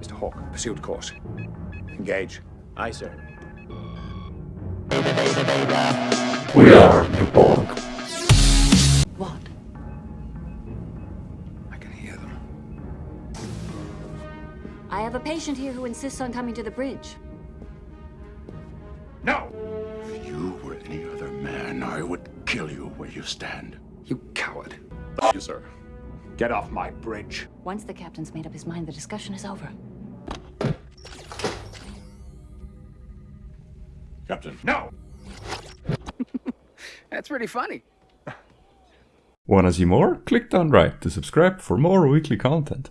Mr. Hawk, pursuit course. Engage. Aye, sir. We are the Borg. What? I can hear them. I have a patient here who insists on coming to the bridge. No! If you were any other man, I would kill you where you stand. You coward. Thank you, sir. Get off my bridge. Once the captain's made up his mind, the discussion is over. Captain. No! That's pretty funny. Wanna see more? Click down right to subscribe for more weekly content.